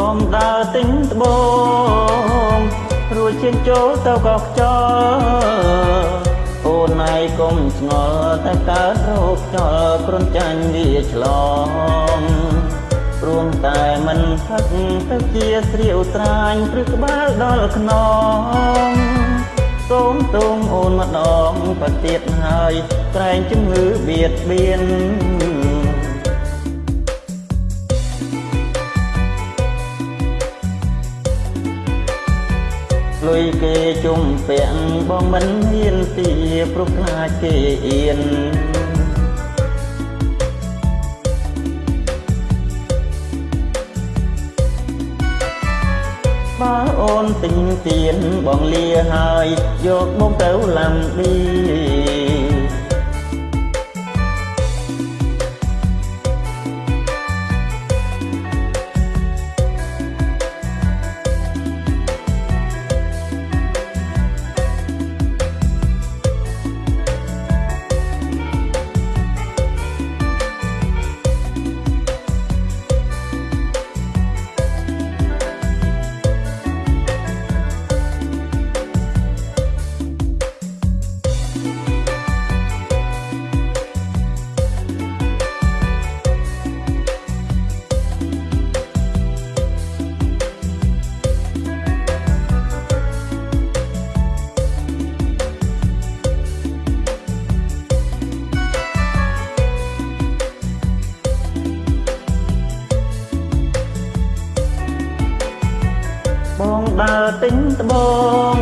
រទិញត្បូងរួចជិះចូលទៅកោះខ្យល់អូនឯងកុំស្ងល់តែកើតរោគចោលគ្រុនចាញ់វាឆ្លងព្រមតែមិនផឹកទៅជាស្រាវត្រាញព្រឹកក្បាលដល់ខ្នងសូមទូងអូនម្ដងប្រទៀតហើយក្រែងជំងឺបៀតបៀន លុយគេជុំពាក់បងមិនហ៊ានទាព្រោះខ្លាចគេអៀនបើអូនទិញទៀនបងលាហើយយកមកទៅឡាំឌី បងដើរទិញត្បូង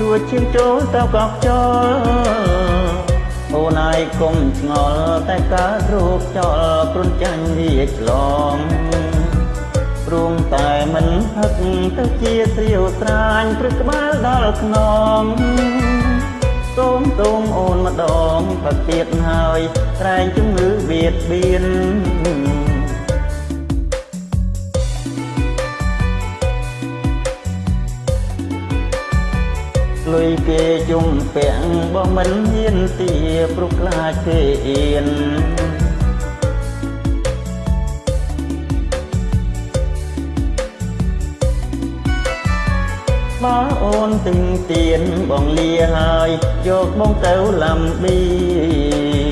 រួចឈានចូលទៅកោះខ្យល់អូនឯងកុំឆ្ងល់តែកើតរោគចោលគ្រុនចាញ់វាឆ្លងព្រមតែមិនហឹកទៅជាស្រាវត្រាញព្រឹកក្បាលដល់ខ្នងសូមទូមអូនម្ដងប្រទៀតហើយក្រែងជំងឺបៀតបៀន លុយគេជុំពាក់បងមិនហ៊ានទាព្រោះខ្លាចគេអៀនបើអូនទិញទៀនបងលាហើយយកបងទៅឡាំប៊ី